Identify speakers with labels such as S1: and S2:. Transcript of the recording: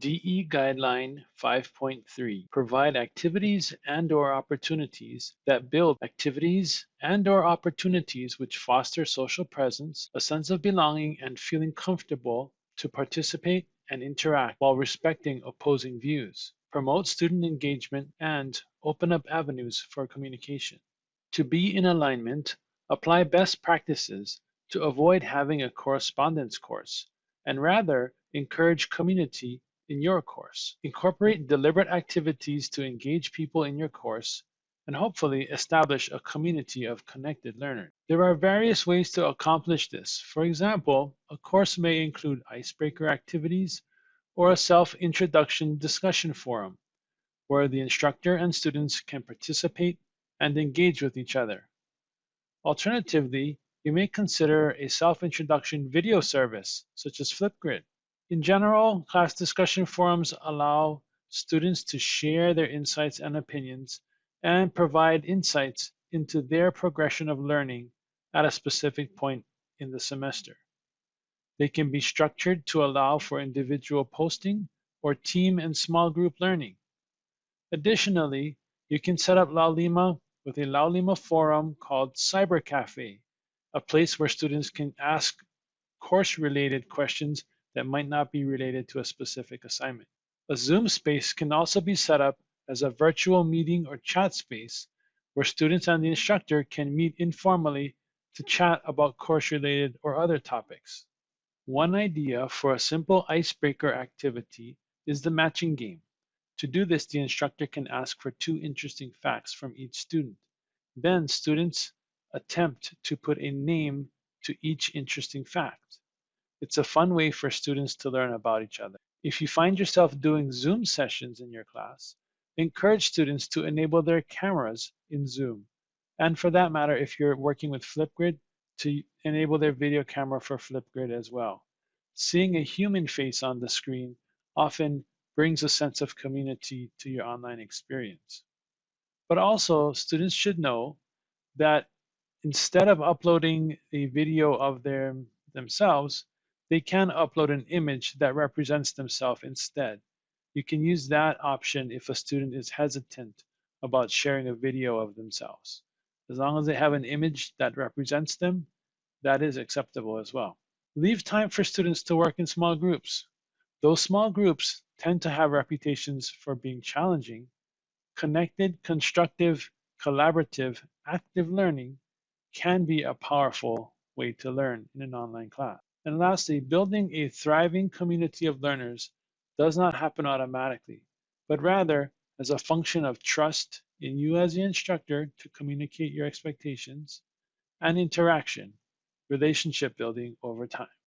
S1: DE Guideline 5.3 provide activities and or opportunities that build activities and or opportunities which foster social presence, a sense of belonging and feeling comfortable to participate and interact while respecting opposing views, promote student engagement and open up avenues for communication. To be in alignment, apply best practices to avoid having a correspondence course and rather encourage community in your course. Incorporate deliberate activities to engage people in your course and hopefully establish a community of connected learners. There are various ways to accomplish this. For example, a course may include icebreaker activities or a self-introduction discussion forum where the instructor and students can participate and engage with each other. Alternatively, you may consider a self-introduction video service such as Flipgrid. In general, class discussion forums allow students to share their insights and opinions and provide insights into their progression of learning at a specific point in the semester. They can be structured to allow for individual posting or team and small group learning. Additionally, you can set up Laulima with a Laulima forum called Cyber Cafe, a place where students can ask course-related questions that might not be related to a specific assignment. A Zoom space can also be set up as a virtual meeting or chat space where students and the instructor can meet informally to chat about course-related or other topics. One idea for a simple icebreaker activity is the matching game. To do this, the instructor can ask for two interesting facts from each student. Then students attempt to put a name to each interesting fact. It's a fun way for students to learn about each other. If you find yourself doing Zoom sessions in your class, encourage students to enable their cameras in Zoom. And for that matter, if you're working with Flipgrid, to enable their video camera for Flipgrid as well. Seeing a human face on the screen often brings a sense of community to your online experience. But also, students should know that instead of uploading a video of their, themselves, they can upload an image that represents themselves instead. You can use that option if a student is hesitant about sharing a video of themselves. As long as they have an image that represents them, that is acceptable as well. Leave time for students to work in small groups. Those small groups tend to have reputations for being challenging. Connected, constructive, collaborative, active learning can be a powerful way to learn in an online class. And lastly, building a thriving community of learners does not happen automatically, but rather as a function of trust in you as the instructor to communicate your expectations and interaction, relationship building over time.